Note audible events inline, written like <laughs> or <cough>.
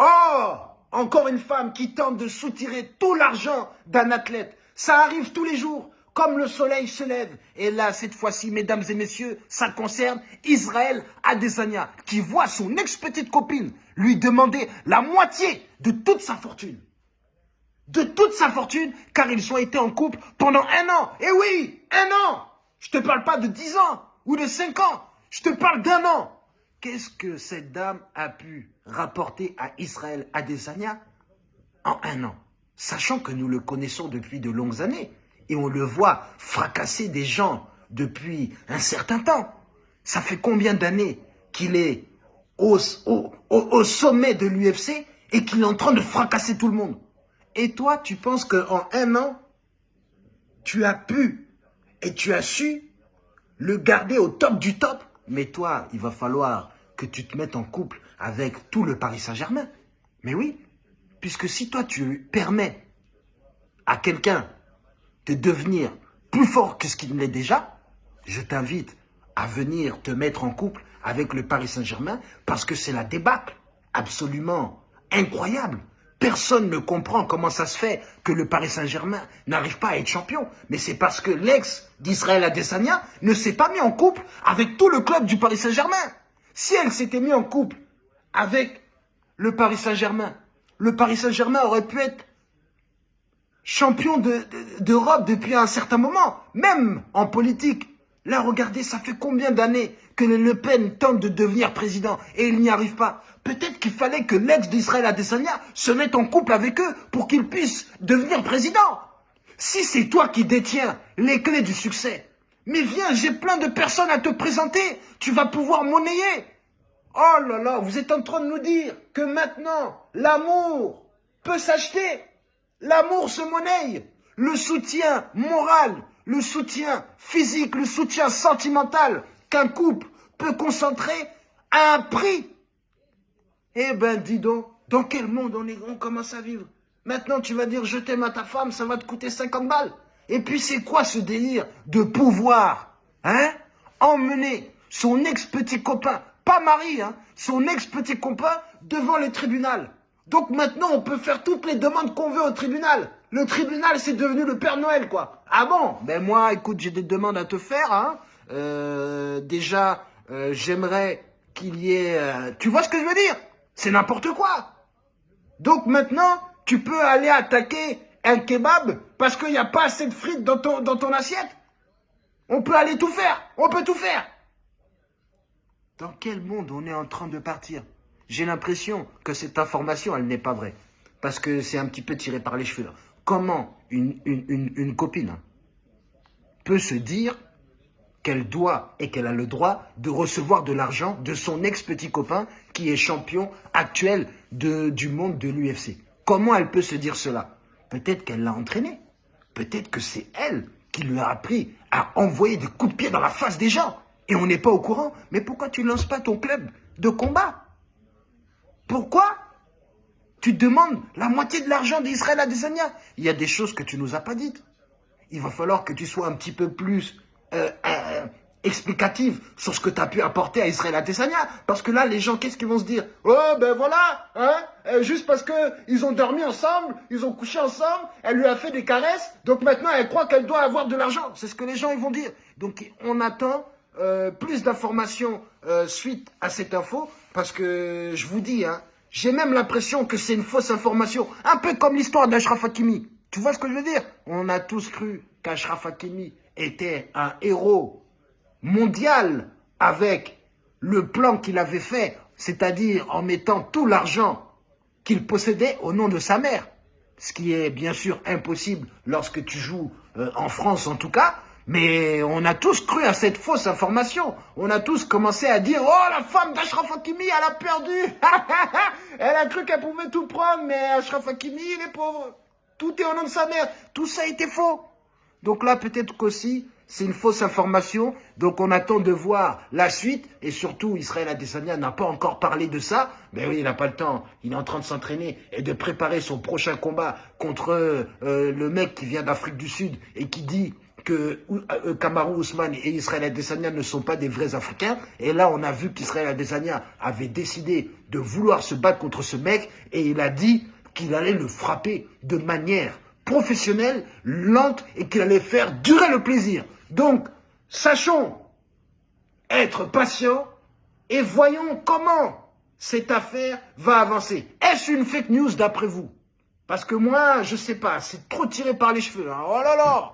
Oh Encore une femme qui tente de soutirer tout l'argent d'un athlète. Ça arrive tous les jours, comme le soleil se lève. Et là, cette fois-ci, mesdames et messieurs, ça concerne Israël Adesanya, qui voit son ex-petite copine lui demander la moitié de toute sa fortune. De toute sa fortune, car ils ont été en couple pendant un an. Et oui, un an Je te parle pas de dix ans ou de cinq ans. Je te parle d'un an. Qu'est-ce que cette dame a pu rapporter à Israël Adesanya en un an? Sachant que nous le connaissons depuis de longues années et on le voit fracasser des gens depuis un certain temps. Ça fait combien d'années qu'il est au, au, sommet de l'UFC et qu'il est en train de fracasser tout le monde? Et toi, tu penses qu'en un an, tu as pu et tu as su le garder au top du top? Mais toi, il va falloir que tu te mettes en couple avec tout le Paris Saint-Germain. Mais oui, puisque si toi tu permets à quelqu'un de devenir plus fort que ce qu'il l'est déjà, je t'invite à venir te mettre en couple avec le Paris Saint-Germain parce que c'est la débâcle absolument incroyable. Personne ne comprend comment ça se fait que le Paris Saint-Germain n'arrive pas à être champion. Mais c'est parce que l'ex d'Israël Adesanya ne s'est pas mis en couple avec tout le club du Paris Saint-Germain. Si elle s'était mis en couple avec le Paris Saint-Germain, le Paris Saint-Germain aurait pu être champion d'Europe depuis un certain moment, même en politique. Là, regardez, ça fait combien d'années que Le Pen tente de devenir président et il n'y arrive pas Peut-être qu'il fallait que l'ex d'Israël Adesanya se mette en couple avec eux pour qu'il puisse devenir président. Si c'est toi qui détiens les clés du succès, mais viens, j'ai plein de personnes à te présenter, tu vas pouvoir monnayer. Oh là là, vous êtes en train de nous dire que maintenant, l'amour peut s'acheter. L'amour se monnaie. Le soutien moral, le soutien physique, le soutien sentimental qu'un couple peut concentrer à un prix eh ben, dis donc, dans quel monde on, est, on commence à vivre? Maintenant, tu vas dire, je t'aime à ta femme, ça va te coûter 50 balles. Et puis, c'est quoi ce délire de pouvoir Hein? Emmener son ex-petit copain, pas mari, hein, son ex-petit copain devant le tribunal. Donc maintenant, on peut faire toutes les demandes qu'on veut au tribunal. Le tribunal, c'est devenu le Père Noël, quoi. Ah bon? Ben moi, écoute, j'ai des demandes à te faire. Hein. Euh, déjà, euh, j'aimerais qu'il y ait... Euh, tu vois ce que je veux dire? C'est n'importe quoi. Donc maintenant, tu peux aller attaquer un kebab parce qu'il n'y a pas assez de frites dans ton, dans ton assiette. On peut aller tout faire. On peut tout faire. Dans quel monde on est en train de partir? J'ai l'impression que cette information, elle n'est pas vraie. Parce que c'est un petit peu tiré par les cheveux. Comment une, copine peut se dire qu'elle doit et qu'elle a le droit de recevoir de l'argent de son ex-petit copain qui est champion actuel du monde de l'UFC. Comment elle peut se dire cela? Peut-être qu'elle l'a entraîné. Peut-être que c'est elle qui lui a appris à envoyer des coups de pied dans la face des gens. Et on n'est pas au courant. Mais pourquoi tu ne lances pas ton club de combat? Pourquoi tu demandes la moitié de l'argent d'Israël à Desania Il y a des choses que tu nous as pas dites. Il va falloir que tu sois un petit peu plus euh, euh, explicative sur ce que tu as pu apporter à Israël Adesanya. Parce que là, les gens, qu'est-ce qu'ils vont se dire? Oh, ben voilà, hein, euh, juste parce que ils ont dormi ensemble, ils ont couché ensemble, elle lui a fait des caresses, donc maintenant elle croit qu'elle doit avoir de l'argent. C'est ce que les gens ils vont dire. Donc on attend plus d'informations suite à cette info, parce que je vous dis, hein, j'ai même l'impression que c'est une fausse information, un peu comme l'histoire d'Ashraf Hakimi. Tu vois ce que je veux dire? On a tous cru qu'Ashraf Hakimi était un héros mondial avec le plan qu'il avait fait, c'est-à-dire en mettant tout l'argent qu'il possédait au nom de sa mère. Ce qui est bien sûr impossible lorsque tu joues euh, en France en tout cas, mais on a tous cru à cette fausse information. On a tous commencé à dire « Oh, la femme d'Ashraf Hakimi, elle a perdu <laughs> Elle a cru qu'elle pouvait tout prendre, mais Ashraf Hakimi, il est pauvre. Tout est au nom de sa mère. Tout ça été faux. » Donc là, peut-être qu'aussi, c'est une fausse information. Donc on attend de voir la suite. Et surtout, Israël Adesanya n'a pas encore parlé de ça. Mais oui, il n'a pas le temps. Il est en train de s'entraîner et de préparer son prochain combat contre euh, le mec qui vient d'Afrique du Sud et qui dit que euh, Kamaru Ousmane et Israël Adesanya ne sont pas des vrais Africains. Et là, on a vu qu'Israël Adesanya avait décidé de vouloir se battre contre ce mec et il a dit qu'il allait le frapper de manière professionnelle, lente et qu'il allait faire durer le plaisir. Donc, sachons être patients et voyons comment cette affaire va avancer. Est-ce une fake news d'après vous? Parce que moi, je sais pas, c'est trop tiré par les cheveux. Hein. Oh là là